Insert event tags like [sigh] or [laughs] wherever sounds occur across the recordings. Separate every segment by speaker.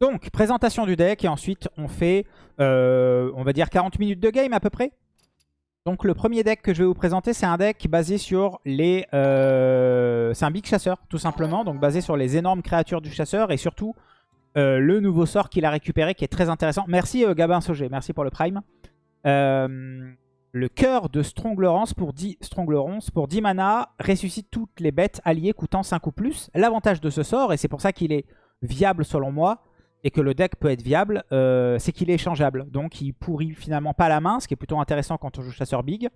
Speaker 1: Donc, présentation du deck et ensuite on fait, euh, on va dire 40 minutes de game à peu près. Donc le premier deck que je vais vous présenter, c'est un deck basé sur les... Euh, c'est un big chasseur, tout simplement. Donc basé sur les énormes créatures du chasseur et surtout euh, le nouveau sort qu'il a récupéré qui est très intéressant. Merci Gabin Sogé, merci pour le prime. le cœur de Stronglerance pour 10, Stronglerance pour 10 mana ressuscite toutes les bêtes alliées coûtant 5 ou plus. L'avantage de ce sort, et c'est pour ça qu'il est viable selon moi, et que le deck peut être viable, euh, c'est qu'il est échangeable. Donc il pourrit finalement pas la main, ce qui est plutôt intéressant quand on joue chasseur big.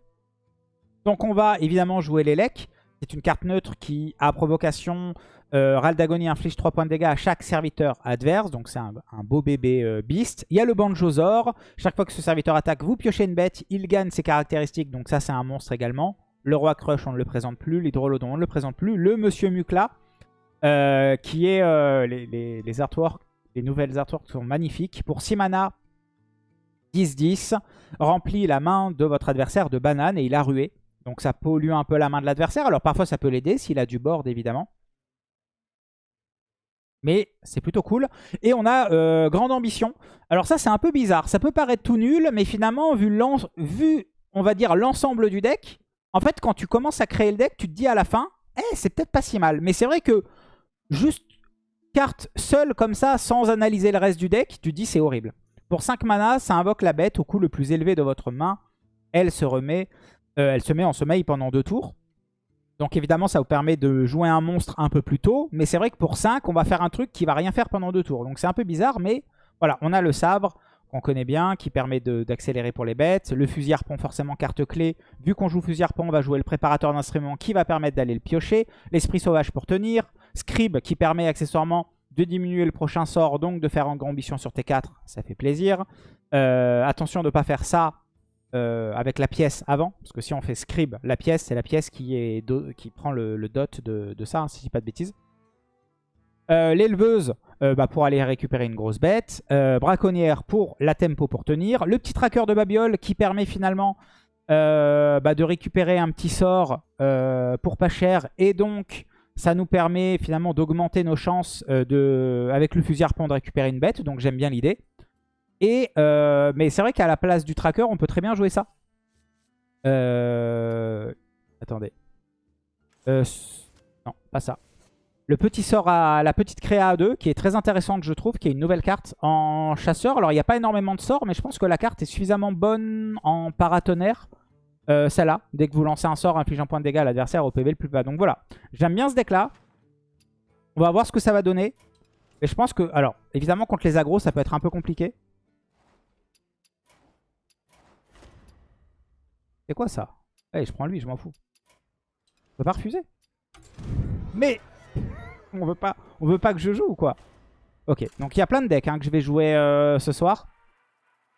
Speaker 1: Donc on va évidemment jouer l'Elec. C'est une carte neutre qui a provocation. Euh, Ral d'agonie inflige 3 points de dégâts à chaque serviteur adverse. Donc c'est un, beau bébé euh, beast. Il y a le Banjozor. Chaque fois que ce serviteur attaque, vous piochez une bête. Il gagne ses caractéristiques. Donc ça c'est un monstre également. Le Roi Crush, on ne le présente plus. L'Hydrolodon, on ne le présente plus. Le Monsieur Mukla, qui est les artworks les nouvelles artworks sont magnifiques. Pour 6 mana, 10-10, remplit la main de votre adversaire de banane et il a rué. Donc ça pollue un peu la main de l'adversaire. Alors parfois ça peut l'aider s'il a du board évidemment. Mais c'est plutôt cool. Et on a euh, Grande Ambition. Alors ça c'est un peu bizarre. Ça peut paraître tout nul, mais finalement vu, vu on va dire l'ensemble du deck, en fait quand tu commences à créer le deck, tu te dis à la fin, eh c'est peut-être pas si mal. Mais c'est vrai que juste carte seule comme ça, sans analyser le reste du deck, tu dis c'est horrible. Pour 5 mana, ça invoque la bête au coût le plus élevé de votre main. Elle se remet, euh, elle se met en sommeil pendant deux tours. Donc évidemment, ça vous permet de jouer un monstre un peu plus tôt. Mais c'est vrai que pour 5, on va faire un truc qui va rien faire pendant deux tours. Donc c'est un peu bizarre, mais voilà, on a le sabre qu'on connaît bien, qui permet d'accélérer pour les bêtes. Le fusil harpon, forcément carte clé. Vu qu'on joue fusil harpon, on va jouer le préparateur d'instruments qui va permettre d'aller le piocher. L'esprit sauvage pour tenir. Scribe qui permet accessoirement de diminuer le prochain sort, donc de faire grand ambition sur T4, ça fait plaisir. Euh, attention de ne pas faire ça euh, avec la pièce avant, parce que si on fait Scribe, la pièce, c'est la pièce qui, est qui prend le, dot de, ça, hein, si je dis pas de bêtises. Euh, l'éleveuse bah, pour aller récupérer une grosse bête. braconnière pour la tempo pour tenir. Le petit tracker de Babiole qui permet finalement bah, de récupérer un petit sort pour pas cher et donc ça nous permet finalement d'augmenter nos chances euh, avec le fusil harpon de récupérer une bête. Donc j'aime bien l'idée. Euh, mais c'est vrai qu'à la place du tracker, on peut très bien jouer ça. Euh, attendez. non, pas ça. Le petit sort à la petite créa 2 qui est très intéressante je trouve, qui est une nouvelle carte en chasseur. Alors il n'y a pas énormément de sorts mais je pense que la carte est suffisamment bonne en paratonnerre euh, celle-là, dès que vous lancez un sort infligeant point de dégâts à l'adversaire au PV le plus bas. Donc voilà, j'aime bien ce deck-là. On va voir ce que ça va donner. Et je pense que... Alors, évidemment, contre les agros, ça peut être un peu compliqué. C'est quoi ça? Allez, je prends lui, je m'en fous. On peut pas refuser. Mais on veut pas, veut pas que je joue ou quoi Ok, donc il y a plein de decks hein, que je vais jouer euh, ce soir.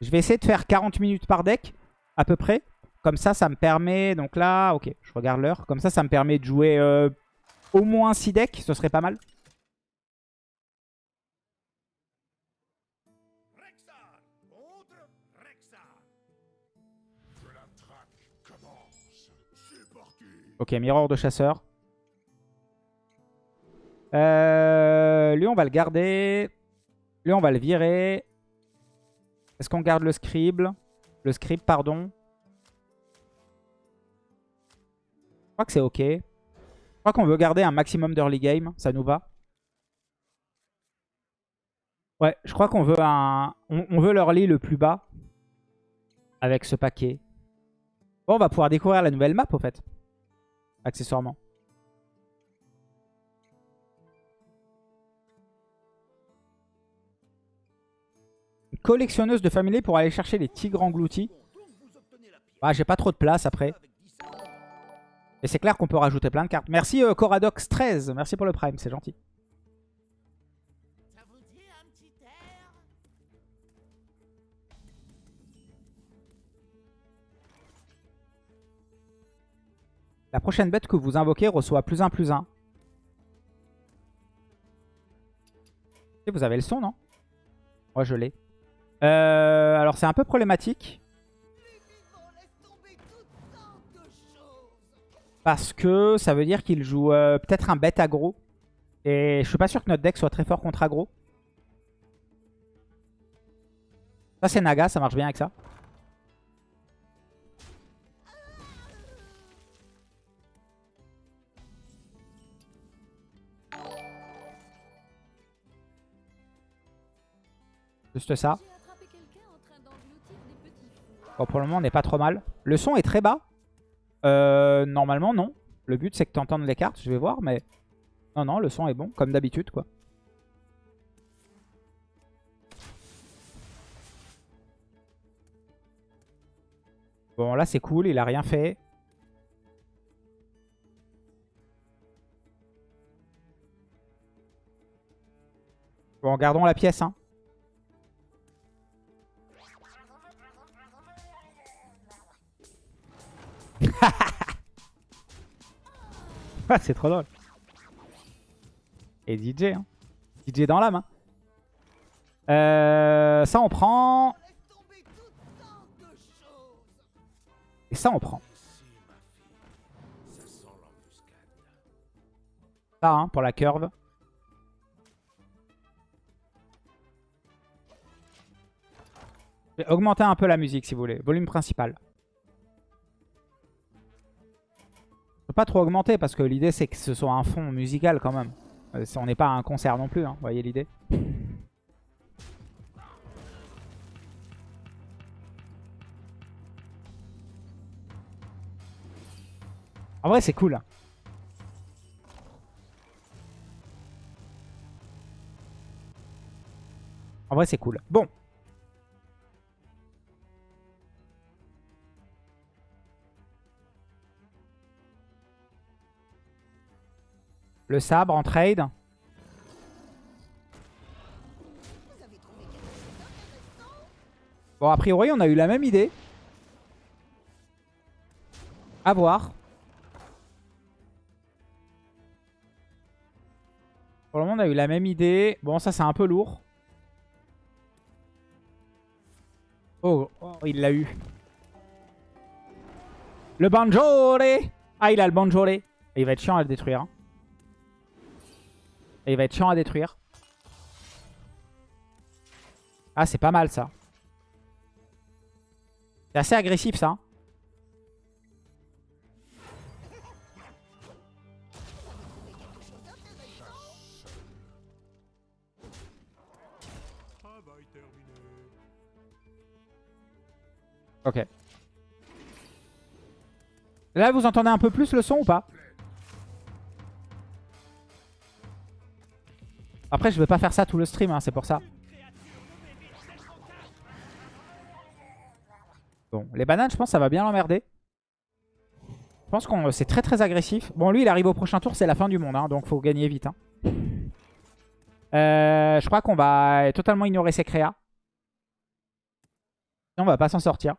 Speaker 1: Je vais essayer de faire 40 minutes par deck, à peu près. Comme ça, ça me permet... Donc là, ok, je regarde l'heure. Comme ça, ça me permet de jouer euh, au moins 6 decks. Ce serait pas mal. Ok, mirror de chasseur. Euh, lui, on va le garder. Lui, on va le virer. Est-ce qu'on garde le scribe? Le scribe, pardon. Je crois que c'est ok. Je crois qu'on veut garder un maximum d'early game. Ça nous va. Ouais, je crois qu'on veut un... On, veut l'early le plus bas. Avec ce paquet. Bon, on va pouvoir découvrir la nouvelle map, au fait. Accessoirement. collectionneuse de famille pour aller chercher les tigres engloutis. Ah, j'ai pas trop de place après. Et c'est clair qu'on peut rajouter plein de cartes. Merci euh, Coradox13, merci pour le prime, c'est gentil. La prochaine bête que vous invoquez reçoit plus 1 plus 1. Vous avez le son, non? Moi, je l'ai. Euh, alors, c'est un peu problématique. Parce que ça veut dire qu'il joue euh, peut-être un bête aggro. Et je suis pas sûr que notre deck soit très fort contre aggro. Ça, c'est Naga, ça marche bien avec ça. Juste ça. Bon, pour le moment, on n'est pas trop mal. Le son est très bas. Euh, normalement, non. Le but, c'est que tu entendes les cartes. Je vais voir, mais... Non, non, le son est bon, comme d'habitude, quoi. Bon, là, c'est cool. Il a rien fait. Bon, gardons la pièce, hein. [laughs] c'est trop drôle. Et DJ, hein. DJ dans l'âme. Hein. Euh, ça, on prend. Et ça, on prend. Ça, hein, pour la curve. Je augmenter un peu la musique, si vous voulez. Volume principal. Pas trop augmenter parce que l'idée c'est que ce soit un fond musical quand même. Euh, on n'est pas un concert non plus, hein, vous voyez l'idée En vrai c'est cool. En vrai c'est cool. Bon, Le sabre en trade. Bon, a priori, on a eu la même idée. A voir. Pour le moment, on a eu la même idée. Bon, ça, c'est un peu lourd. Oh, oh il l'a eu. Le Banjore Ah, il a le Banjore. Il va être chiant à le détruire. Hein. Il va être chiant à détruire. Ah, c'est pas mal ça. C'est assez agressif ça. Ok. Là, vous entendez un peu plus le son ou pas? Après, je vais pas faire ça tout le stream, hein, c'est pour ça. Bon, les bananes, je pense que ça va bien l'emmerder. Je pense que c'est très très agressif. Bon, lui, il arrive au prochain tour, c'est la fin du monde, hein, donc faut gagner vite. Hein. Euh, je crois qu'on va totalement ignorer ses créas. on va pas s'en sortir.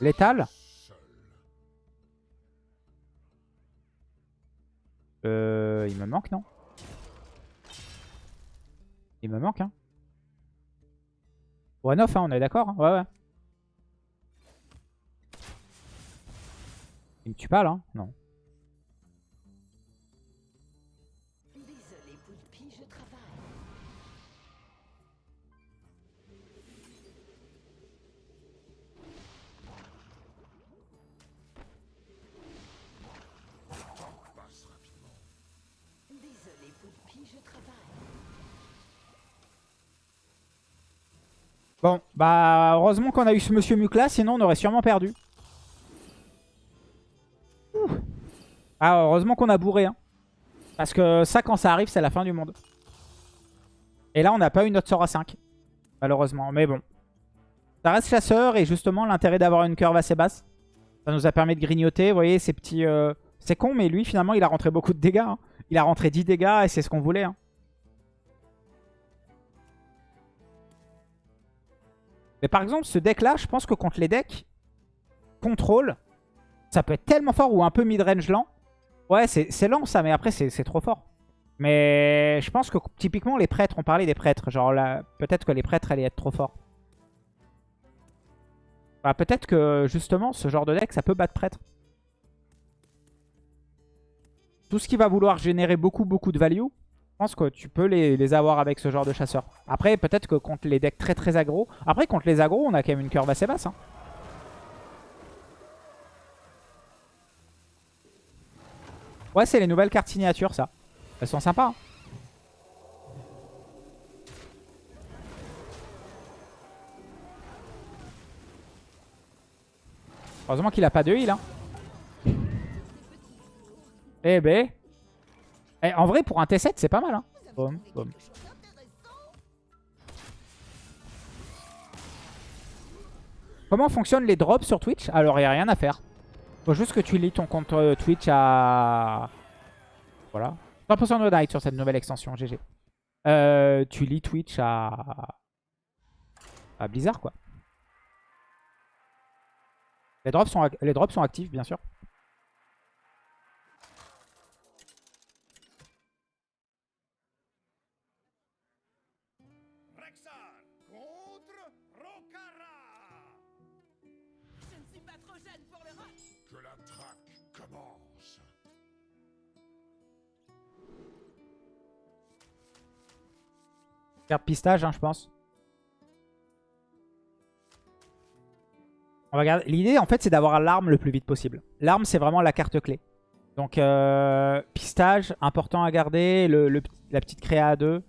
Speaker 1: Létal Euh, il me manque, non Il me manque, hein One off, hein, on est d'accord hein Ouais, ouais. Il me tue pas, là Non. Bon, bah heureusement qu'on a eu ce monsieur Mukla, sinon on aurait sûrement perdu. Ah, heureusement qu'on a bourré. Hein. Parce que ça, quand ça arrive, c'est la fin du monde. Et là, on n'a pas eu notre sort à 5. Malheureusement. Mais bon. Ça reste chasseur et justement, l'intérêt d'avoir une curve assez basse. Ça nous a permis de grignoter. Vous voyez, ces petits... Euh, c'est con, mais lui, finalement, il a rentré beaucoup de dégâts. Hein. Il a rentré 10 dégâts et c'est ce qu'on voulait. Hein. Mais par exemple, ce deck-là, je pense que contre les decks contrôle, ça peut être tellement fort ou un peu mid-range lent. Ouais, c'est lent ça, mais après, c'est trop fort. Mais je pense que typiquement, les prêtres, on parlait des prêtres. Genre là, peut-être que les prêtres allaient être trop forts. Peut-être que justement, ce genre de deck, ça peut battre prêtre. Tout ce qui va vouloir générer beaucoup, beaucoup de value, pense que tu peux les, les avoir avec ce genre de chasseur. Après, peut-être que contre les decks très très aggro. Après, contre les aggro, on a quand même une curve assez basse. hein. Ouais, c'est les nouvelles cartes signatures, ça. Elles sont sympas. hein. Heureusement qu'il a pas de heal. Hein. Eh ben. Eh, en vrai, pour un T7, c'est pas mal. Hein. Comment fonctionnent les drops sur Twitch? Alors, il n'y a rien à faire. Faut juste que tu lis ton compte euh, Twitch à... Voilà. 100% de night sur cette nouvelle extension, GG. Euh, tu lis Twitch à... à Blizzard, quoi. Les drops sont, les drops sont actifs, bien sûr. Pistage, hein, je pense. On va. L'idée, en fait, c'est d'avoir l'arme le plus vite possible. L'arme, c'est vraiment la carte clé. Donc, euh, pistage, important à garder. Le, la petite créa à 2.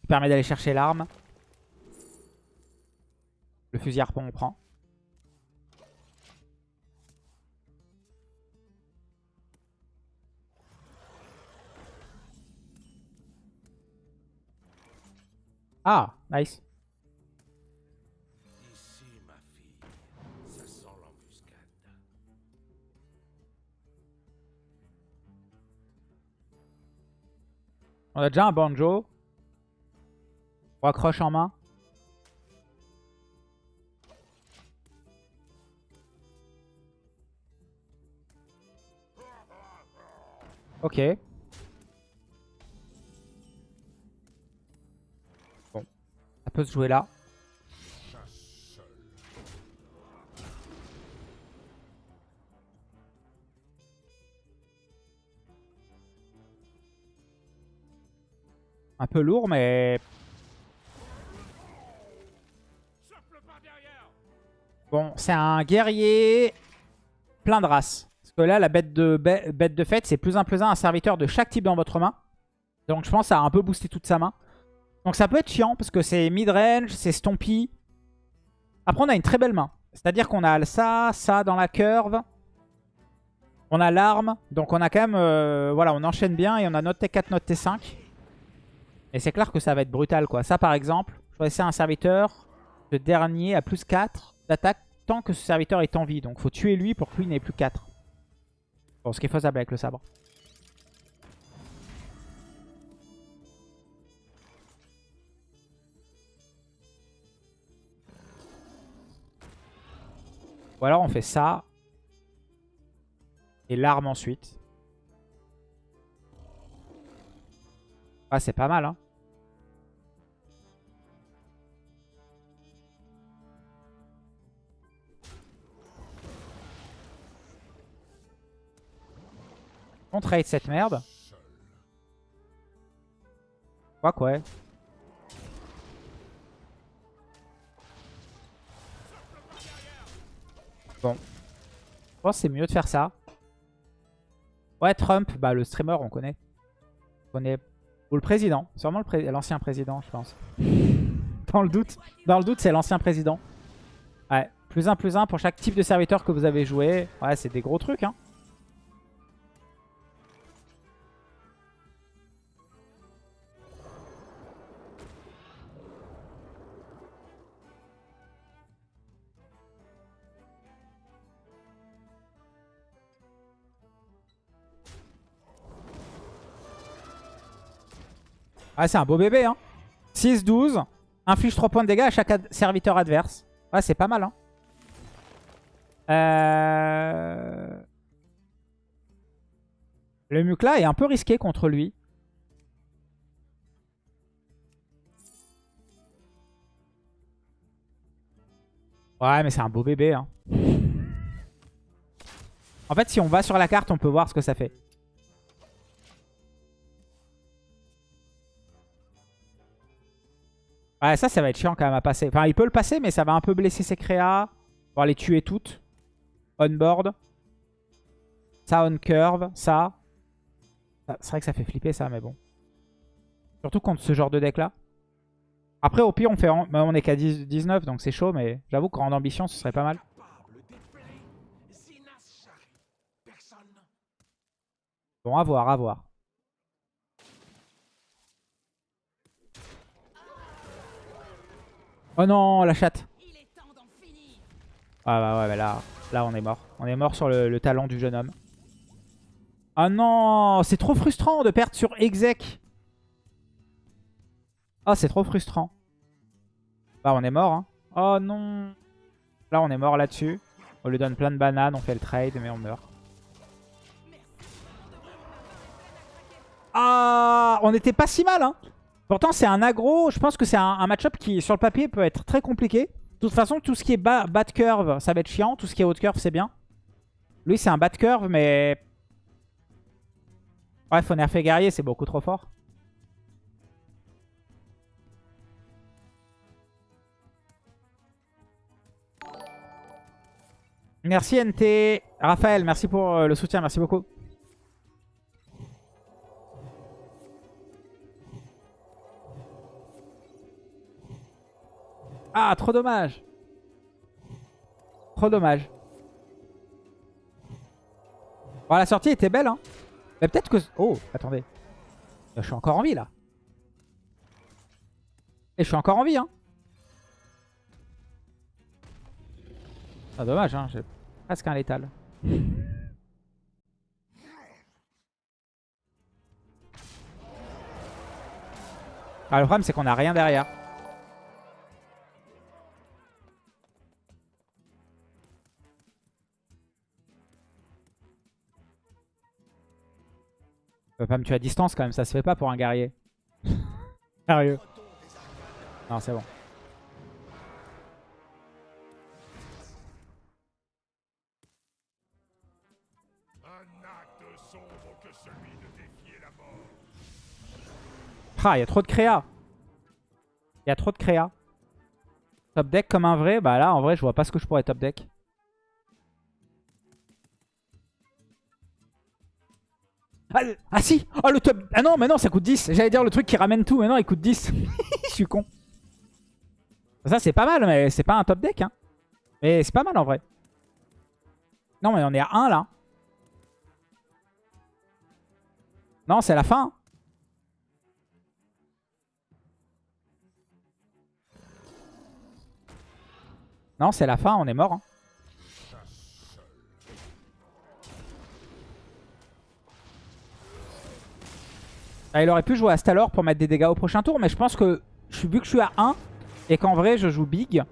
Speaker 1: Qui permet d'aller chercher l'arme. Le fusil harpon, on prend. Ah, nice.
Speaker 2: Ici, ma fille, ça sent l'embuscade.
Speaker 1: On a déjà un banjo. On accroche en main. Ok. Ça peut se jouer là. Un peu lourd, mais... Bon, c'est un guerrier plein de races. Parce que là, la bête de, bê- bête de fête, c'est plus un plus un un serviteur de chaque type dans votre main. Donc je pense que ça a un peu boosté toute sa main. Donc ça peut être chiant parce que c'est mid-range, c'est stompy. Après, on a une très belle main. C'est-à-dire qu'on a ça, ça dans la curve. On a l'arme. Donc on a quand même... euh, voilà, on enchaîne bien et on a notre T4, notre T5. Et c'est clair que ça va être brutal, quoi. Ça, par exemple, choisissez un serviteur. Le dernier à plus 4 d'attaque tant que ce serviteur est en vie. Donc faut tuer lui pour que lui n'ait plus 4. Bon, ce qui est faisable avec le sabre. Ou alors on fait ça. Et l'arme ensuite. Ah, c'est pas mal, hein. On trade cette merde. Quoi quoi Bon. Je pense que c'est mieux de faire ça. Ouais, Trump, bah le streamer, on connaît. On connaît. Ou le président. Sûrement l'ancien président, je pense. [laughs] Dans le doute. Dans le doute, c'est l'ancien président. Ouais. Plus un, plus un pour chaque type de serviteur que vous avez joué. Ouais, c'est des gros trucs, hein. Ah, c'est un beau bébé, hein. 6-12. Inflige 3 points de dégâts à chaque serviteur adverse. Ouais, c'est pas mal, hein. Euh... Le Mukla est un peu risqué contre lui. Ouais, mais c'est un beau bébé. Hein. En fait, si on va sur la carte, on peut voir ce que ça fait. Ouais, ça, ça va être chiant quand même à passer. Enfin, il peut le passer, mais ça va un peu blesser ses créas. On les tuer toutes. On board. Ça, on curve. Ça. C'est vrai que ça fait flipper ça, mais bon. Surtout contre ce genre de deck là. Après, au pire, on, fait bah, on est qu'à 10 19, donc c'est chaud, mais j'avoue grande ambition, ce serait pas mal. Bon, à voir, à voir. Oh non, la chatte. Ah bah ouais, bah là, là on est mort. On est mort sur le, le talent du jeune homme. Ah non, c'est trop frustrant de perdre sur exec. Ah, c'est trop frustrant. Bah on est mort, hein. Oh non. Là on est mort là-dessus. On lui donne plein de bananes, on fait le trade, mais on meurt. Ah, on était pas si mal, hein. Pourtant, c'est un aggro. Je pense que c'est un, un match-up qui, sur le papier, peut être très compliqué. De toute façon, tout ce qui est bas, bas de curve, ça va être chiant. Tout ce qui est haut de curve, c'est bien. Lui, c'est un bas de curve, mais... Ouais, faut nerfer guerrier, c'est beaucoup trop fort. Merci NT. Raphaël, merci pour euh, le soutien, merci beaucoup. Ah, trop dommage. Trop dommage. Bon, la sortie était belle, hein. Mais peut-être que... Oh, attendez. Je suis encore en vie, là. Et je suis encore en vie, hein. Ah, dommage, hein. J'ai presque un létal. Ah, le problème, c'est qu'on a rien derrière. Tu peux pas me tuer à distance quand même, ça se fait pas pour un guerrier. Sérieux. Non, c'est bon. Ah, il y a trop de créa. Il y a trop de créa. Top deck comme un vrai. Bah là, en vrai, je vois pas ce que je pourrais top deck. Ah, ah si Ah le top Ah non, mais non, ça coûte 10. J'allais dire le truc qui ramène tout, mais non, il coûte 10. [laughs] Je suis con. Ça, c'est pas mal, mais c'est pas un top deck. Hein. Mais c'est pas mal en vrai. Non, mais on est à 1 là. Non, c'est la fin. Non, c'est la fin, on est mort. hein. Ah, il aurait pu jouer à Stalor pour mettre des dégâts au prochain tour, mais je pense que je vu que je suis à 1 et qu'en vrai je joue big.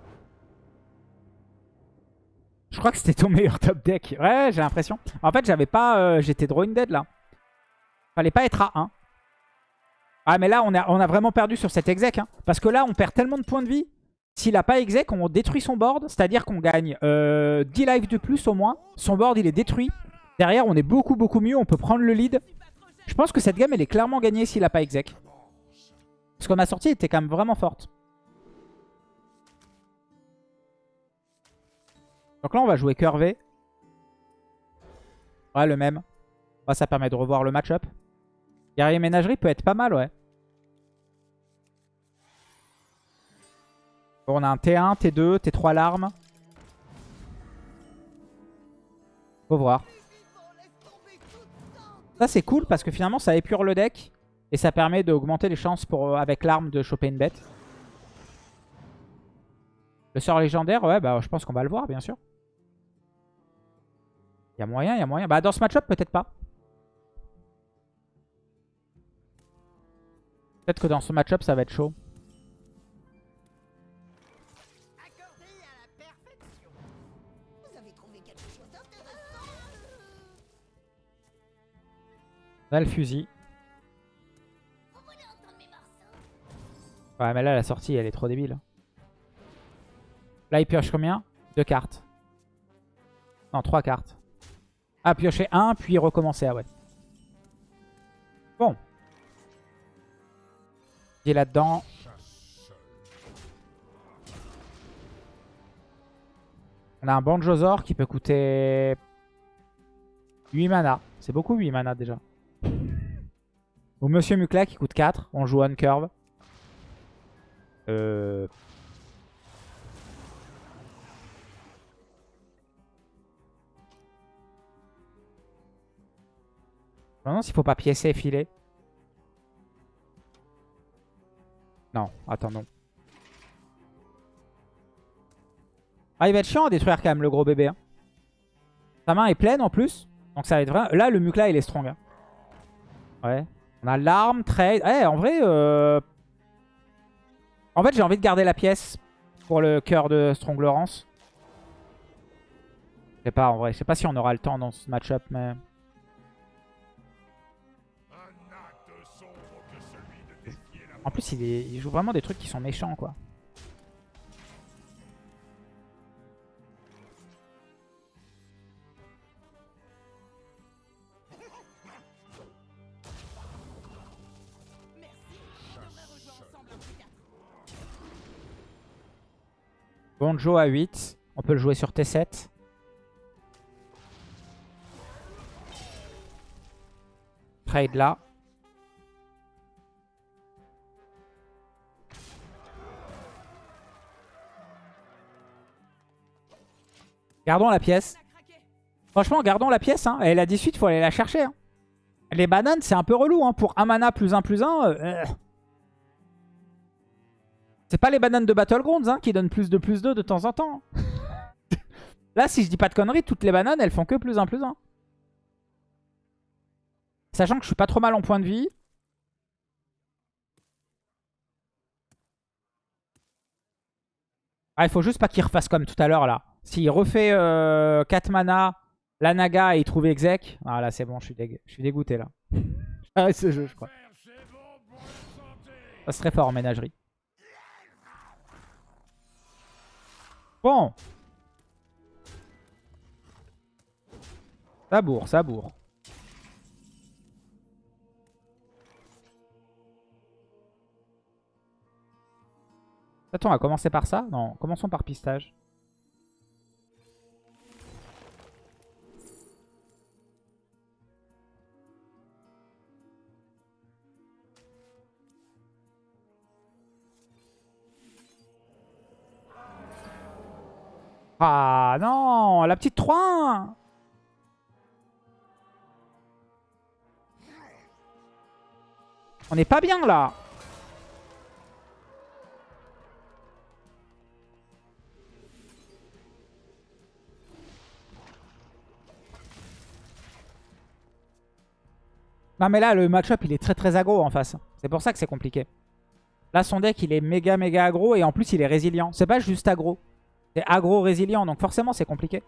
Speaker 1: Je crois que c'était ton [laughs] meilleur top deck. Ouais, j'ai l'impression. En fait, j'avais pas, euh, j'étais drawing dead là. Fallait pas être à 1. Ah, mais là, on a, vraiment perdu sur cet exec. hein. Parce que là, on perd tellement de points de vie. S'il a pas exec, on détruit son board. C'est-à-dire qu'on gagne euh, 10 lives de plus au moins. Son board, il est détruit. Derrière, on est beaucoup, beaucoup mieux. On peut prendre le lead. Je pense que cette game, elle est clairement gagnée s'il a pas exec. Parce que ma sortie était quand même vraiment forte. Donc là, on va jouer curvé. Ouais, le même. Ouais, ça permet de revoir le match-up. Guerrier ménagerie peut être pas mal, ouais. Bon, on a un T1, T2, T3 larmes. Faut voir. Ça, c'est cool parce que finalement, ça épure le deck. Et ça permet d'augmenter les chances euh, avec l'arme de choper une bête. Le sort légendaire, ouais, bah je pense qu'on va le voir, bien sûr. Il y a moyen, il y a moyen. Bah dans ce match-up, peut-être pas. Peut-être que dans ce match-up, ça va être chaud. Là, le fusil. Ouais, mais là, la sortie, elle est trop débile. Là, il pioche combien? Deux cartes. Non, trois cartes. Ah, piocher un, puis recommencer. Ah ouais. Bon. Il est là-dedans. On a un Banjozor qui peut coûter 8 mana. C'est beaucoup 8 mana déjà. Ou Monsieur Mukla qui coûte 4. On joue on curve. Euh... Demande s'il faut pas piécer et filer. Non, attends, non. Ah, il va être chiant à détruire quand même le gros bébé. hein. Sa main est pleine en plus. Donc ça va être vrai. Là, le Mukla, il est strong. hein. Ouais. On a l'arme, trade. Eh, en vrai... euh, En fait, j'ai envie de garder la pièce pour le cœur de Strong Laurence. Je sais pas, en vrai. Je sais pas si on aura le temps dans ce match-up, mais... En plus, il, il joue vraiment des trucs qui sont méchants, quoi. Bonjo à 8. On peut le jouer sur T7. Trade là. Gardons la pièce. Franchement, gardons la pièce. Hein. Et la 18, faut aller la chercher. hein. Les bananes, c'est un peu relou. Hein. Pour un mana plus un plus un. euh, C'est pas les bananes de Battlegrounds hein, qui donnent plus de plus 2 de temps en temps. [laughs] Là, si je dis pas de conneries, toutes les bananes, elles font que plus 1 plus 1. Sachant que je suis pas trop mal en point de vie. Ah, il faut juste pas qu'il refasse comme tout à l'heure là. S'il refait euh, 4 mana, la Naga et il trouve exec. Ah là c'est bon, je suis, dég- je suis dégoûté là. J'arrête [laughs] ce jeu je crois. Ça serait fort en ménagerie. Ça bourre, ça bourre. Attends, on va commencer par ça? Non, commençons par pistage. Ah non, la petite 3 On n'est pas bien là Non mais là le match-up il est très très aggro en face. C'est pour ça que c'est compliqué. Là son deck il est méga méga aggro et en plus il est résilient. C'est pas juste aggro. C'est aggro résilient donc forcément c'est compliqué.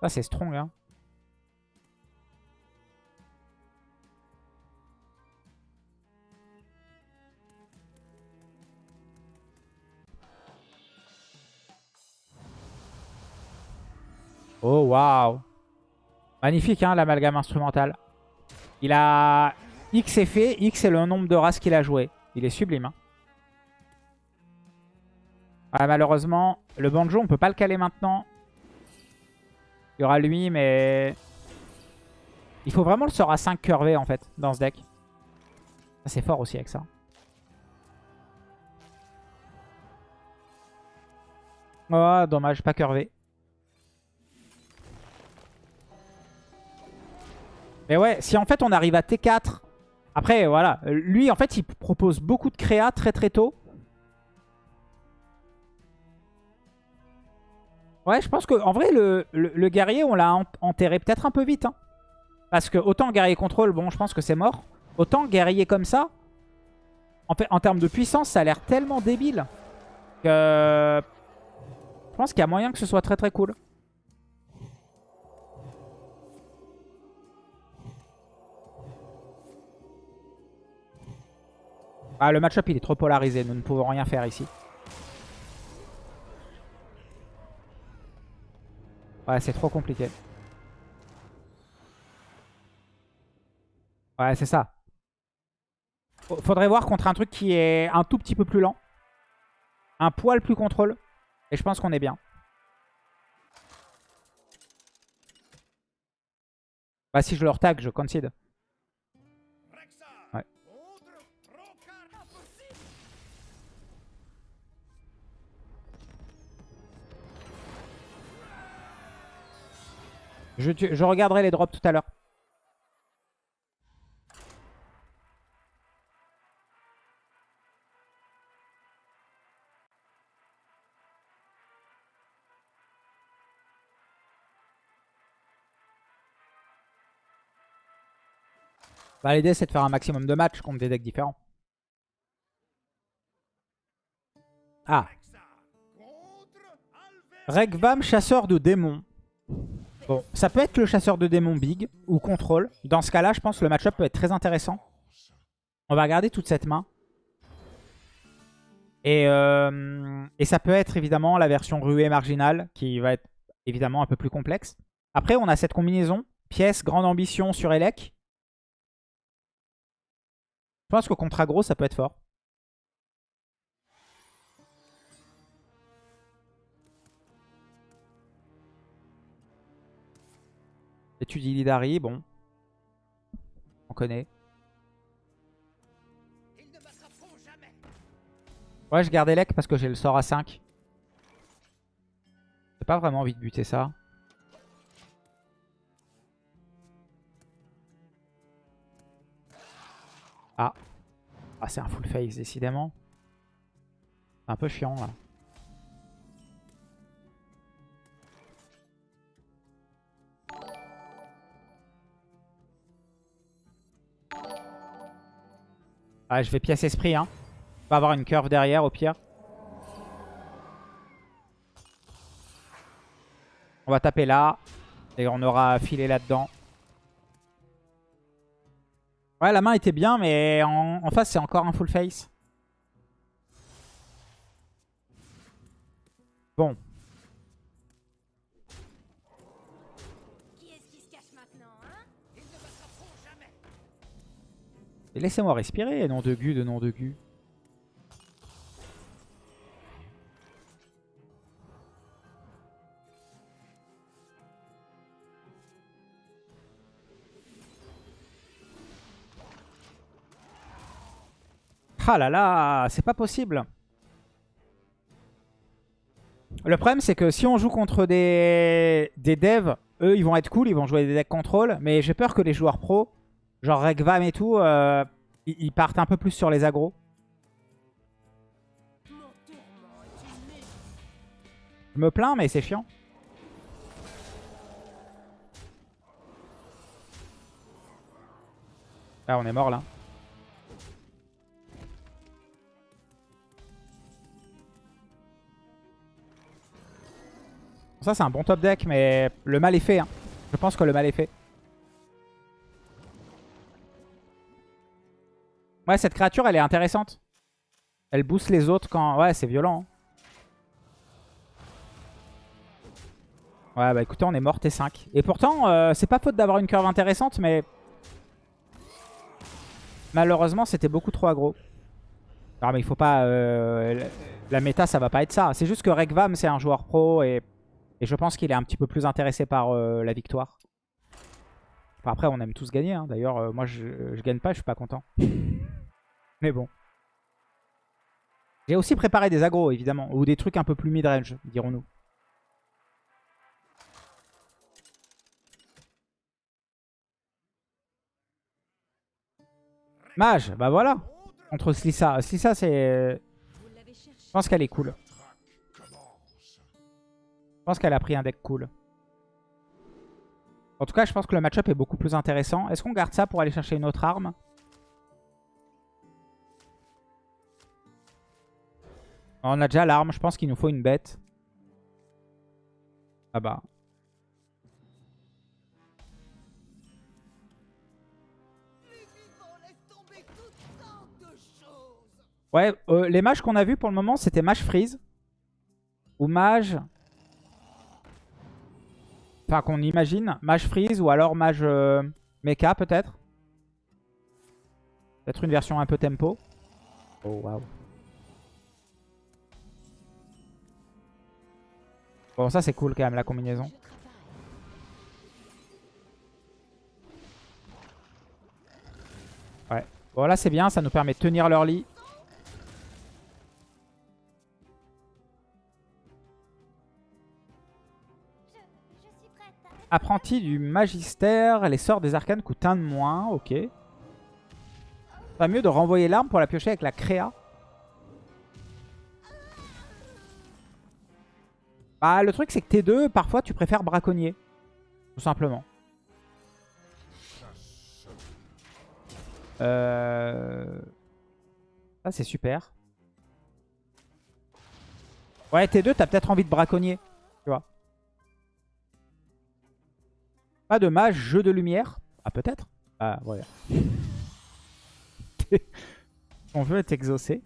Speaker 1: Ça c'est strong hein. Oh waouh Magnifique hein l'amalgame instrumental. Il a X effet, X est le nombre de races qu'il a joué. Il est sublime. hein. Ah, malheureusement, le banjo, on peut pas le caler maintenant. Il y aura lui, mais... Il faut vraiment le sort à 5 curvé, en fait, dans ce deck. Ça, c'est fort aussi avec ça. Oh, dommage, pas curvé. Mais ouais, si en fait on arrive à T4... Après, voilà. Lui, en fait, il propose beaucoup de créa très très tôt. Ouais, je pense que en vrai, le, guerrier, on l'a en- enterré peut-être un peu vite. hein. Parce que autant guerrier contrôle, bon, je pense que c'est mort. Autant guerrier comme ça, en en termes de puissance, ça a l'air tellement débile je pense qu'il y a moyen que ce soit très très cool. Ah, le match-up, il est trop polarisé. Nous ne pouvons rien faire ici. Ouais, c'est trop compliqué. Ouais, c'est ça. Faudrait voir contre un truc qui est un tout petit peu plus lent. Un poil plus contrôle. Et je pense qu'on est bien. Bah si je leur tag, je concede. Je, je regarderai les drops tout à l'heure. Bah, L'idée c'est de faire un maximum de matchs contre des decks différents. Ah. Regvam, chasseur de démons. Bon, ça peut être le chasseur de démons big ou contrôle. Dans ce cas-là, je pense que le match-up peut être très intéressant. On va regarder toute cette main. Et, euh, et ça peut être évidemment la version ruée marginale qui va être évidemment un peu plus complexe. Après, on a cette combinaison. Pièce, grande ambition sur Elec. Je pense que contre aggro, ça peut être fort. Étudie Lidari, bon. On connaît. Ouais, je garde Elec parce que j'ai le sort à 5. J'ai pas vraiment envie de buter ça. Ah. Ah, c'est un full face, décidément. C'est un peu chiant, là. Ah, je vais pièce esprit, hein. On va avoir une curve derrière, au pire. On va taper là. Et on aura filé là-dedans. Ouais, la main était bien, mais en, face, c'est encore un full face. Bon. Laissez-moi respirer, nom de gu de nom de gu. Ah là là, c'est pas possible. Le problème, c'est que si on joue contre des, des devs, eux, ils vont être cool, ils vont jouer des decks contrôle. Mais j'ai peur que les joueurs pros, genre Regvam et tout, euh, ils partent un peu plus sur les agros. Je me plains, mais c'est chiant. Ah, on est mort là. Ça, c'est un bon top deck, mais le mal est fait. Hein. Je pense que le mal est fait. Ouais, cette créature, elle est intéressante. Elle booste les autres quand... Ouais, c'est violent. Hein. Ouais, bah écoutez, on est mort T5. Et pourtant, euh, c'est pas faute d'avoir une curve intéressante, mais... Malheureusement, c'était beaucoup trop aggro. Non, mais il faut pas... Euh, la méta, ça va pas être ça. C'est juste que Regvam, c'est un joueur pro et... Et je pense qu'il est un petit peu plus intéressé par euh, la victoire. Après, on aime tous gagner. Hein. D'ailleurs, moi, je, je gagne pas, je suis pas content. Mais bon. J'ai aussi préparé des agros, évidemment. Ou des trucs un peu plus mid-range, dirons-nous. Mage, bah voilà. Contre Slissa. Slissa, c'est... Je pense qu'elle est cool. Je pense qu'elle a pris un deck cool. En tout cas, je pense que le match-up est beaucoup plus intéressant. Est-ce qu'on garde ça pour aller chercher une autre arme? On a déjà l'arme. Je pense qu'il nous faut une bête. Ah bah. Ouais, euh, les mages qu'on a vus pour le moment, c'était mage freeze. Ou mage... Enfin, qu'on imagine. Mage freeze ou alors mage euh, mecha, peut-être. Peut-être une version un peu tempo. Oh, waouh. Bon, ça, c'est cool quand même, la combinaison.
Speaker 3: Travaille.
Speaker 1: Bon, là, c'est bien. Ça nous permet de tenir leur lit. Apprenti du magistère, les sorts des arcanes coûtent un de moins, ok. Pas mieux de renvoyer l'arme pour la piocher avec la créa. Bah le truc c'est que T2, parfois tu préfères braconnier. Tout simplement. Euh... Ça c'est super. Ouais T2 t'as peut-être envie de braconnier. Tu vois. Pas de mage, jeu de lumière. Ah, peut-être? Ah, voilà. On veut être exaucé.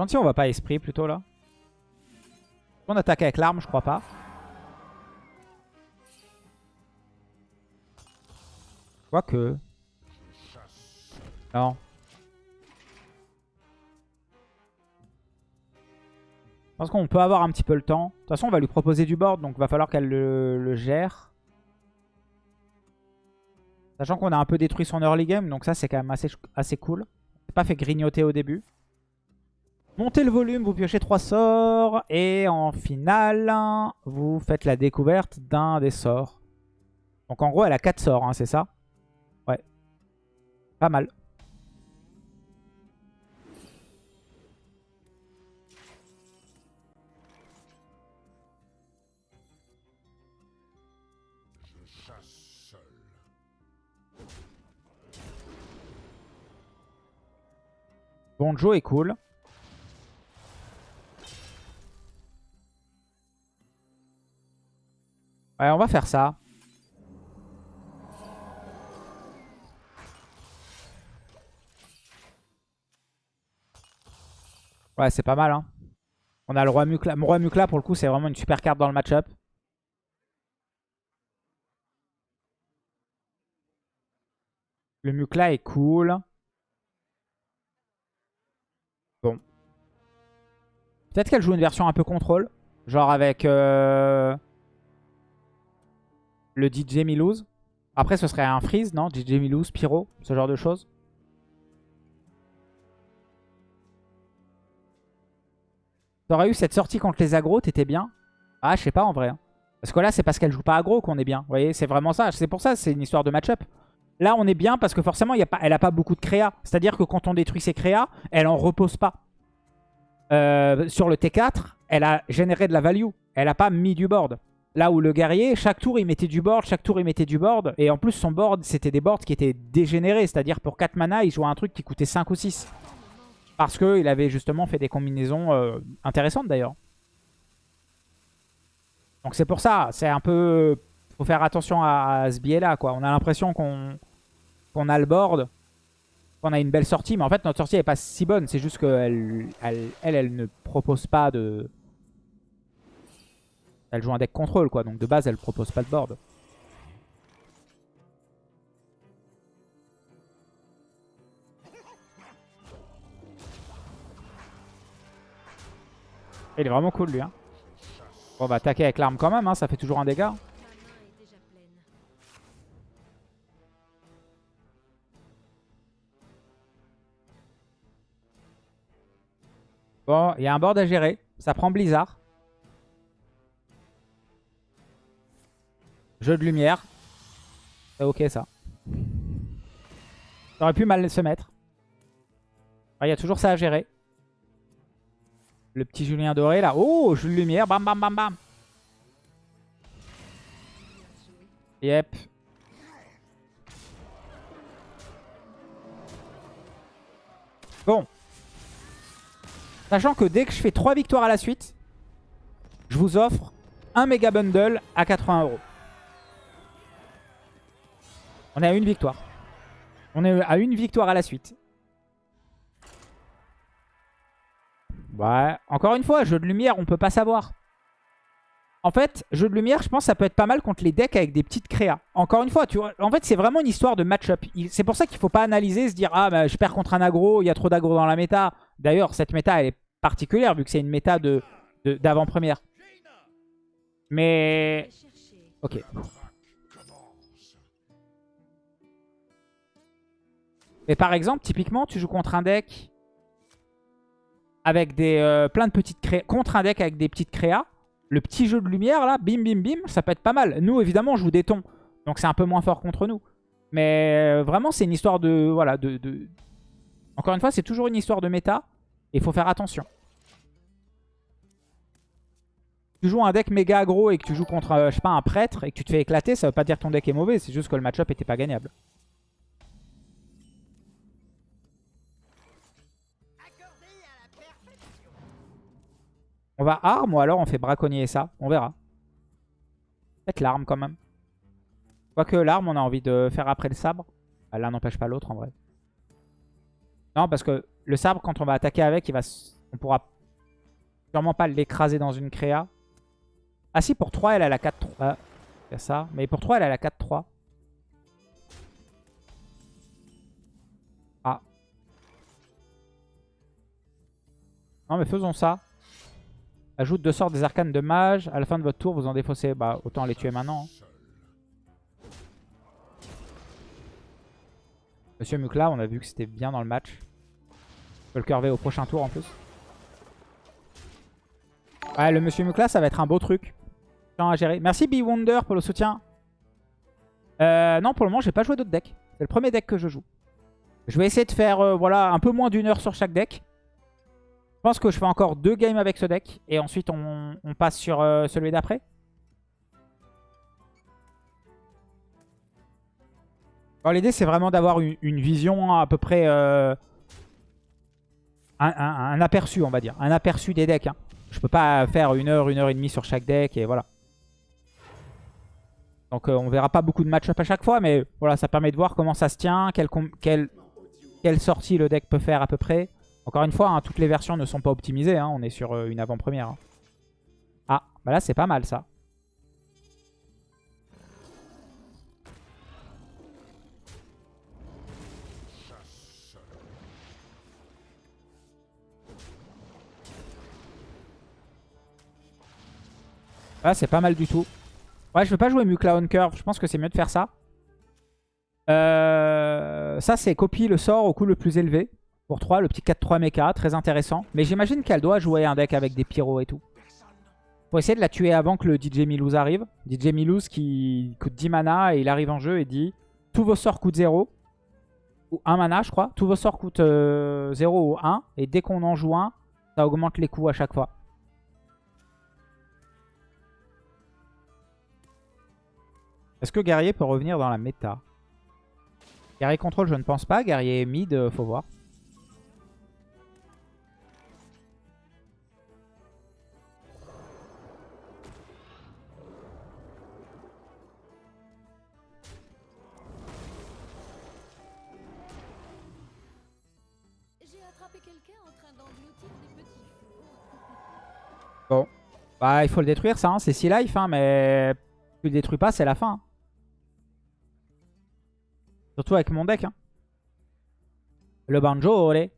Speaker 1: Gentil, on va pas esprit plutôt là. On attaque avec l'arme, je crois pas. Quoique. Non. Je pense qu'on peut avoir un petit peu le temps. De toute façon, on va lui proposer du board, donc va falloir qu'elle le, gère. Sachant qu'on a un peu détruit son early game, donc ça c'est quand même assez, assez cool. C'est pas fait grignoter au début. Montez le volume, vous piochez 3 sorts. Et en finale, vous faites la découverte d'un des sorts. Donc en gros, elle a 4 sorts, hein, c'est ça? Ouais. Pas mal.
Speaker 2: Je chasse seul.
Speaker 1: Bonjo est cool. Ouais, on va faire ça. Ouais, c'est pas mal. Hein. On a le roi Mukla. Roi Mukla, pour le coup, c'est vraiment une super carte dans le match-up. Le Mukla est cool. Bon. Peut-être qu'elle joue une version un peu contrôle. Genre avec euh, le DJ Milouz. Après, ce serait un freeze, non? DJ Milouz, Pyro, ce genre de choses? T'aurais eu cette sortie contre les agros, t'étais bien? Ah, je sais pas en vrai. hein. Parce que là, c'est parce qu'elle joue pas aggro qu'on est bien. Vous voyez, c'est vraiment ça. C'est pour ça, c'est une histoire de match-up. Là, on est bien parce que forcément, y a pas, elle a pas beaucoup de créa. C'est-à-dire que quand on détruit ses créas, elle en repose pas. Euh, sur le T4, elle a généré de la value. Elle a pas mis du board. Là où le guerrier, chaque tour, il mettait du board, chaque tour, il mettait du board. Et en plus, son board, c'était des boards qui étaient dégénérés. C'est-à-dire pour 4 mana, il jouait un truc qui coûtait 5 ou 6. Parce qu'il avait justement fait des combinaisons euh, intéressantes d'ailleurs. Donc c'est pour ça, c'est un peu... faut faire attention à, ce biais-là. quoi. On a l'impression qu'on qu'on a le board, qu'on a une belle sortie. Mais en fait, notre sortie n'est pas si bonne. C'est juste qu'elle, elle, elle, elle ne propose pas de... Elle joue un deck contrôle, quoi. Donc de base, elle propose pas de board. Il est vraiment cool, lui. Hein. Bon, on va attaquer avec l'arme quand même. Hein. Ça fait toujours un dégât. Bon, il y a un board à gérer. Ça prend Blizzard. Jeu de lumière. C'est ok ça. Aurait pu mal se mettre. Il y a toujours ça à gérer. Le petit Julien doré là. Oh, jeu de lumière. Bam, bam, bam, bam. Yep. Bon. Sachant que dès que je fais 3 victoires à la suite, je vous offre un méga bundle à 80 euros. On est à une victoire. On est à une victoire à la suite. Ouais. Encore une fois, jeu de lumière, on peut pas savoir. En fait, jeu de lumière, je pense que ça peut être pas mal contre les decks avec des petites créas. Encore une fois, tu en fait, c'est vraiment une histoire de match-up. C'est pour ça qu'il faut pas analyser, se dire « Ah, bah, je perds contre un aggro, il y a trop d'aggro dans la méta. » D'ailleurs, cette méta, elle est particulière vu que c'est une méta d'avant-première. Mais... Ok. Mais par exemple, typiquement, tu joues contre un deck avec des euh, plein de petites créas. Contre un deck avec des petites créas. Le petit jeu de lumière, là, bim, bim, bim, ça peut être pas mal. Nous, évidemment, on joue des tons. Donc c'est un peu moins fort contre nous. Mais euh, vraiment, c'est une histoire de... Voilà, de, Encore une fois, c'est toujours une histoire de méta. Et il faut faire attention. tu joues un deck méga aggro et que tu joues contre, euh, je sais pas, un prêtre et que tu te fais éclater, ça veut pas dire ton deck est mauvais, c'est juste que le match-up était pas gagnable. On va arme ou alors on fait braconnier ça, on verra. Peut-être l'arme quand même. Quoique l'arme, on a envie de faire après le sabre. Ah, L'un n'empêche pas l'autre en vrai. Non, parce que le sabre, quand on va attaquer avec, il va, on pourra sûrement pas l'écraser dans une créa. Ah si, pour 3, elle a la 4-3. Ah, ça. Mais pour 3, elle a la 4-3. Ah. Non, mais faisons ça. Ajoute deux sorts des arcanes de mage. À la fin de votre tour, vous en défaussez. Bah, autant les tuer maintenant. hein. Monsieur Mukla, on a vu que c'était bien dans le match. On peut le curver au prochain tour en plus. Ouais, le Monsieur Mukla, ça va être un beau truc. À gérer. Merci Be Wonder pour le soutien. Euh, non, pour le moment, j'ai pas joué d'autres decks. C'est le premier deck que je joue. Je vais essayer de faire euh, voilà, un peu moins d'une heure sur chaque deck. Je pense que je fais encore deux games avec ce deck. Et ensuite, on, passe sur euh, celui d'après. L'idée, c'est vraiment d'avoir une, vision à peu près... euh, un, aperçu, on va dire. Un aperçu des decks. hein. Je peux pas faire une heure, une heure et demie sur chaque deck. Et voilà. Donc, euh, on verra pas beaucoup de match-up à chaque fois. Mais voilà, ça permet de voir comment ça se tient. Quelle sortie le deck peut faire à peu près. Encore une fois, hein, toutes les versions ne sont pas optimisées. hein. On est sur euh, une avant-première. hein. Ah, bah là, c'est pas mal ça. Là, c'est pas mal du tout. Ouais, je veux pas jouer Mukla on curve. Je pense que c'est mieux de faire ça. Euh, ça, c'est copie le sort au coût le plus élevé. Pour 3, le petit 4-3 mecha, très intéressant. Mais j'imagine qu'elle doit jouer un deck avec des pyros et tout. Faut essayer de la tuer avant que le DJ Milouz arrive. DJ Milouz qui coûte 10 mana et il arrive en jeu et dit tous vos sorts coûtent 0. Ou 1 mana, je crois. Tous vos sorts coûtent euh, 0 ou 1. Et dès qu'on en joue un, ça augmente les coûts à chaque fois. Est-ce que guerrier peut revenir dans la méta? Guerrier contrôle, je ne pense pas. Guerrier mid, euh, faut voir. Bon. Bah, il faut le détruire, ça. hein. C'est 6 life, hein, mais tu le détruis pas, c'est la fin. hein. Surtout avec mon deck. hein. Le banjo, olé.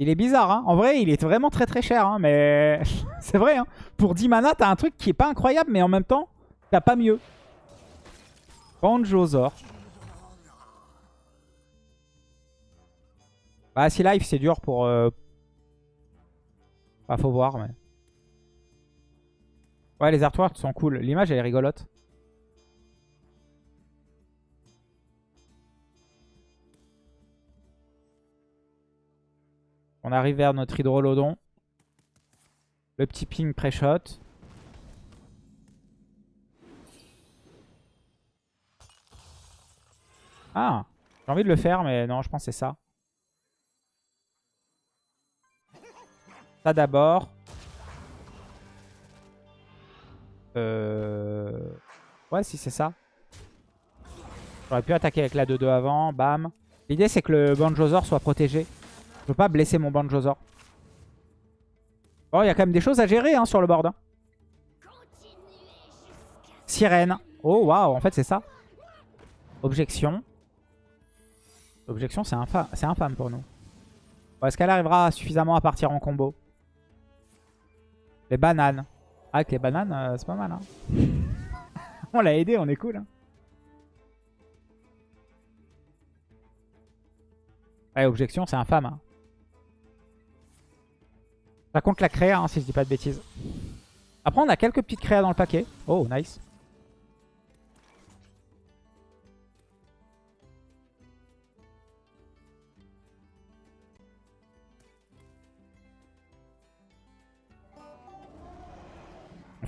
Speaker 1: Il est bizarre, hein. En vrai, il est vraiment très très cher, mais [laughs] c'est vrai. Hein. Pour 10 mana, t'as un truc qui est pas incroyable, mais en même temps, t'as pas mieux. Banjozor. Bah, 6 life, c'est dur pour... euh, bah, faut voir, mais... Ouais, les artworks sont cool. L'image, elle est rigolote. On arrive vers notre hydrolodon. Le petit ping pré-shot. Ah J'ai envie de le faire, mais non, je pense que c'est ça. D'abord. Euh... Ouais, si c'est ça. J'aurais pu attaquer avec la 2-2 avant, bam. L'idée c'est que le Banjozor soit protégé. Je veux pas blesser mon Banjozor. Oh, il y a quand même des choses à gérer hein, sur le board. hein. Sirène. Oh, waouh, en fait c'est ça. Objection. Objection, c'est infa c'est infâme pour nous. Bon, Est-ce qu'elle arrivera suffisamment à partir en combo? Les bananes. Ah, avec les bananes, euh, c'est pas mal. Hein. [laughs] on l'a aidé, on est cool. hein. Ouais, objection, c'est infâme. Hein. Ça compte la créa, hein, si je dis pas de bêtises. Après, on a quelques petites créas dans le paquet. Oh, nice.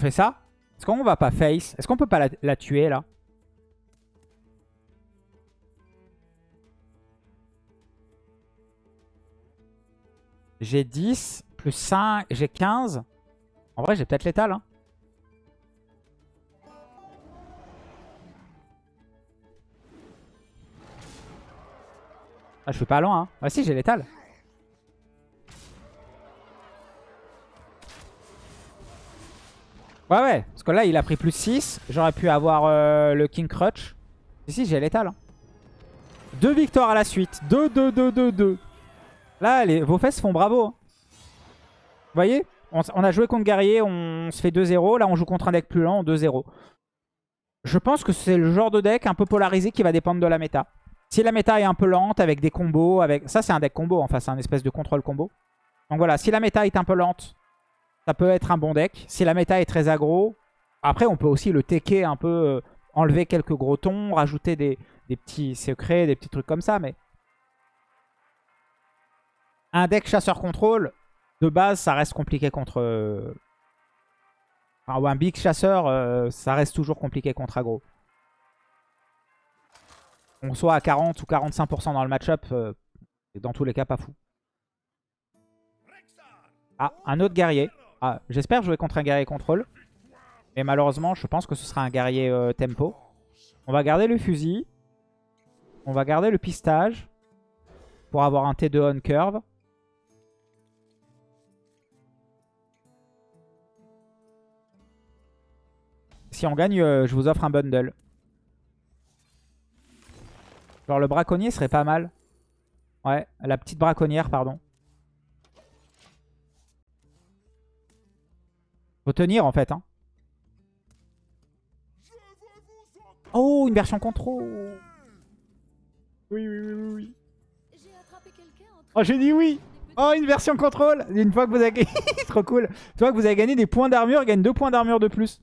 Speaker 1: Fait ça Est-ce qu'on va pas face? Est-ce qu'on peut pas la, tuer là? J'ai 10 plus 5, j'ai 15. En vrai, j'ai peut-être l'étal. Hein. Ah, je suis pas loin. Hein. Ah si, j'ai l'étal. Ouais, ouais. Parce que là, il a pris plus 6. J'aurais pu avoir euh, le King Crutch. Si, si, j'ai l'étal. Hein. Deux victoires à la suite. 2, 2, 2, 2, 2. Là, vos fesses font bravo. hein. Vous voyez? On, on a joué contre Guerrier, on se fait 2-0. Là, on joue contre un deck plus lent, 2-0. Je pense que c'est le genre de deck un peu polarisé qui va dépendre de la méta. Si la méta est un peu lente, avec des combos, avec ça c'est un deck combo, enfin c'est un espèce de contrôle combo. Donc voilà, si la méta est un peu lente, ça peut être un bon deck. Si la méta est très aggro, après on peut aussi le tecker un peu, euh, enlever quelques gros tons, rajouter des, petits secrets, des petits trucs comme ça, mais... Un deck chasseur-contrôle, de base, ça reste compliqué contre... euh, un big chasseur, euh, ça reste toujours compliqué contre aggro. On soit à 40 ou 45% dans le match-up, euh, dans tous les cas pas fou. Ah, un autre guerrier. Ah, J'espère jouer contre un guerrier contrôle. Mais malheureusement, je pense que ce sera un guerrier euh, tempo. On va garder le fusil. On va garder le pistage. Pour avoir un T2 on curve. Si on gagne, euh, je vous offre un bundle. Genre le braconnier serait pas mal. Ouais, la petite braconnière, pardon. Faut tenir en fait. Hein. Oh, une version contrôle. Oui, oui, oui, oui, oui.
Speaker 3: J'ai attrapé quelqu'un en train
Speaker 1: Oh, j'ai dit oui. Oh, une version contrôle. Une fois que vous avez [laughs] gagné, trop cool. Une fois que vous avez gagné des points d'armure, il gagne deux points d'armure de plus.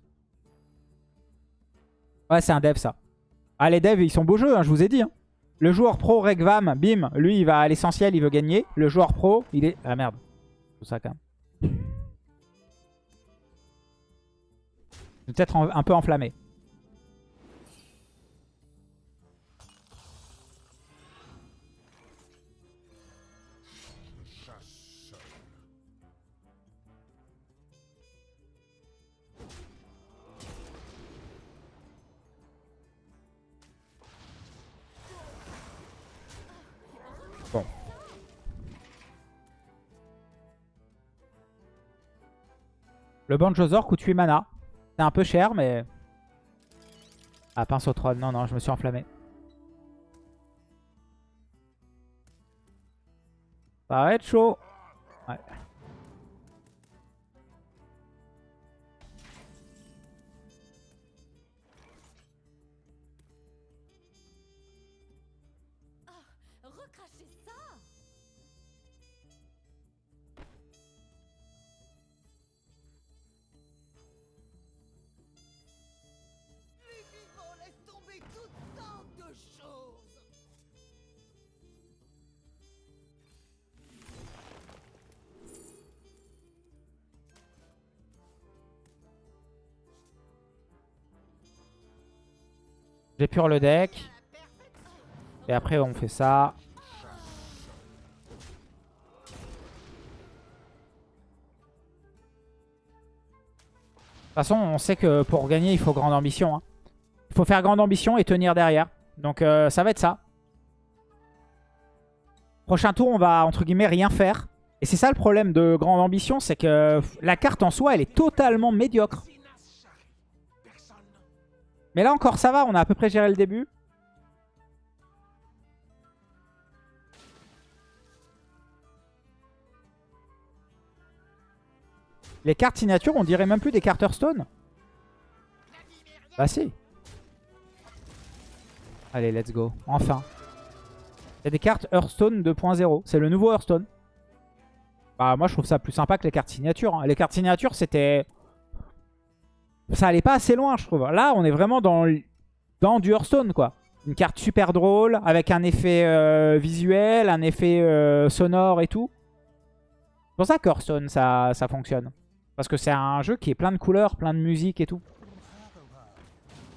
Speaker 1: Ouais, c'est un dev ça. Ah, les devs, ils sont beaux jeux, hein, je vous ai dit. hein. Le joueur pro Regvam, bim, lui, il va à l'essentiel, il veut gagner. Le joueur pro, il est... Ah merde. Tout ça quand même. Peut-être un peu enflammé. Bon. Le Banjozor coûte 8 mana. C'est un peu cher, mais... Ah, pince au troll. Non, non, je me suis enflammé. Ça va être chaud. Ouais. J'épure le deck. Et après, on fait ça. De toute façon, on sait que pour gagner, il faut grande ambition. hein. Il faut faire grande ambition et tenir derrière. Donc euh, ça va être ça. Prochain tour, on va, entre guillemets, rien faire. Et c'est ça le problème de grande ambition, c'est que la carte en soi, elle est totalement médiocre. Mais là encore, ça va, on a à peu près géré le début. Les cartes signature, on dirait même plus des cartes Hearthstone. Bah si. Allez, let's go. Enfin. Il y a des cartes Hearthstone 2.0. C'est le nouveau Hearthstone. Bah moi je trouve ça plus sympa que les cartes signature. hein. Les cartes signature c'était... Ça allait pas assez loin je trouve. Là on est vraiment dans, dans du Hearthstone quoi. Une carte super drôle avec un effet euh, visuel, un effet euh, sonore et tout. C'est pour ça que Hearthstone ça, ça fonctionne. Parce que c'est un jeu qui est plein de couleurs, plein de musique et tout.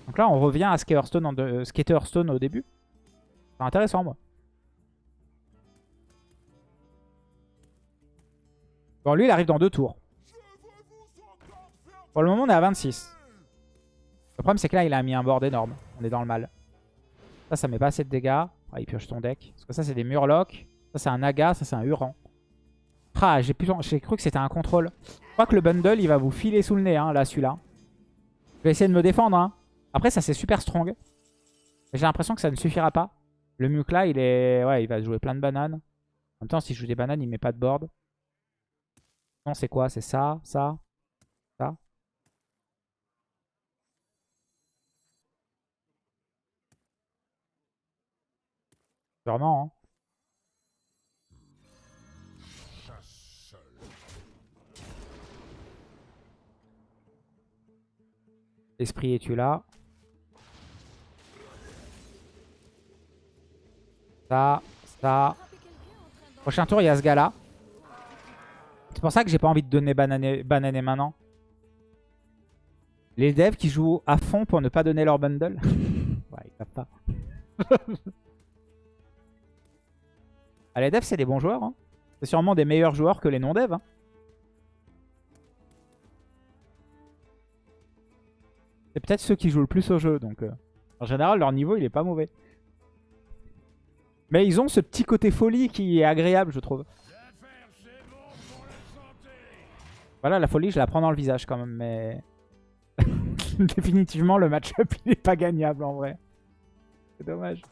Speaker 1: Donc là on revient à ce qu'était Hearthstone au début. C'est intéressant moi. Bon, lui, il arrive dans deux tours. Pour le moment, on est à 26. Le problème, c'est que là, il a mis un board énorme. On est dans le mal. Ça, ça met pas assez de dégâts. Ah, il pioche ton deck. Parce que ça, c'est des Murlocs. Ça, c'est un Naga. Ça, c'est un Huron. Ah, j'ai plus- cru que c'était un contrôle. Je crois que le bundle, il va vous filer sous le nez, hein, là, celui-là. Je vais essayer de me défendre. hein. Après, ça, c'est super strong. J'ai l'impression que ça ne suffira pas. Le Muk, là, il est... Ouais, il va jouer plein de bananes. En même temps, si je joue des bananes, il met pas de board. Non, c'est quoi? C'est ça, ça? Sûrement, hein. Esprit, es-tu là? Ça, ça. Prochain tour, il y a ce gars-là. C'est pour ça que j'ai pas envie de donner banané, banané maintenant. Les devs qui jouent à fond pour ne pas donner leur bundle. [laughs] ouais, ils savent pas. [laughs] les devs, c'est des bons joueurs. hein. C'est sûrement des meilleurs joueurs que les non-devs. hein. C'est peut-être ceux qui jouent le plus au jeu. Donc, euh, en général, leur niveau, il est pas mauvais. Mais ils ont ce petit côté folie qui est agréable, je trouve. Voilà, la folie, je la prends dans le visage quand même, mais... [laughs] Définitivement, le match-up, il est pas gagnable en vrai. C'est dommage.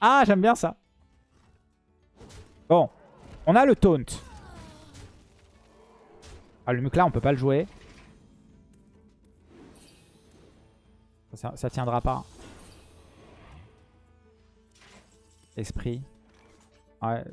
Speaker 1: Ah, j'aime bien ça. Bon, on a le taunt. Ah, le muc là, on peut pas le jouer. Ça, ça tiendra pas. Esprit. Ouais.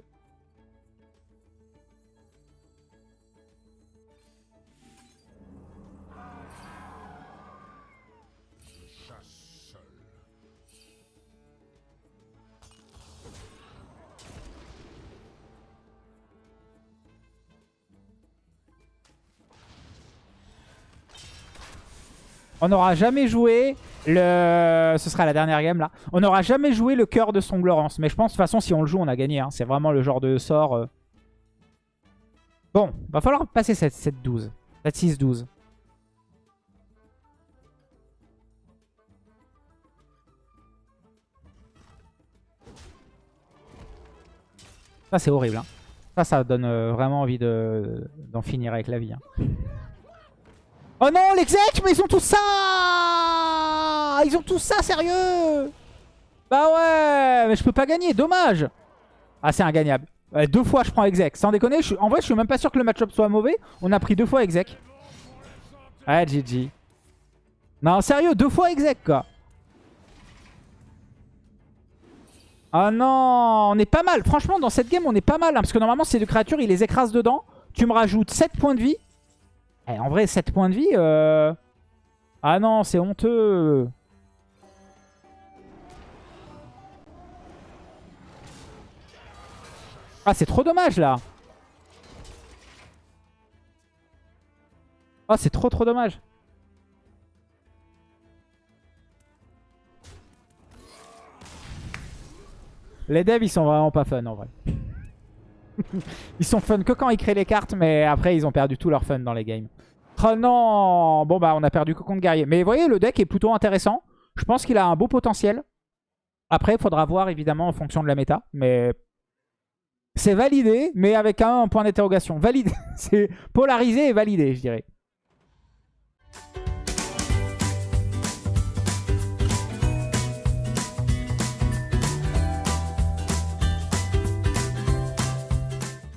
Speaker 1: On n'aura jamais joué le... Ce sera la dernière game là. On n'aura jamais joué le cœur de Songlorance. Mais je pense de toute façon si on le joue on a gagné. hein. C'est vraiment le genre de sort. euh. Bon, va falloir passer cette 7-12. Cette 6-12. Ça c'est horrible. hein. Ça, ça donne euh, vraiment envie de- d'en finir avec la vie. hein. Oh non, l'exec, mais ils ont tout ça Ils ont tout ça, sérieux Bah ouais, mais je peux pas gagner, dommage Ah, c'est ingagnable. Ouais, deux fois, je prends exec. Sans déconner, en vrai, je suis même pas sûr que le match-up soit mauvais. On a pris deux fois exec. Ouais, GG. Non, sérieux, deux fois exec, quoi. Ah non, on est pas mal. Franchement, dans cette game, on est pas mal. hein, parce que normalement, ces deux créatures, ils les écrasent dedans. Tu me rajoutes 7 points de vie. Eh, en vrai, 7 points de vie... euh, Ah non, c'est honteux. Ah, c'est trop dommage, là. Ah, c'est trop, trop dommage. Les devs, ils sont vraiment pas fun en vrai. [laughs] ils sont fun que quand ils créent les cartes, mais après, ils ont perdu tout leur fun dans les games. Oh non Bon bah on a perdu cocon de guerrier. Mais vous voyez, le deck est plutôt intéressant. Je pense qu'il a un beau potentiel. Après, il faudra voir évidemment en fonction de la méta. Mais c'est validé, mais avec un point d'interrogation. Validé, [laughs] c'est polarisé et validé, je dirais.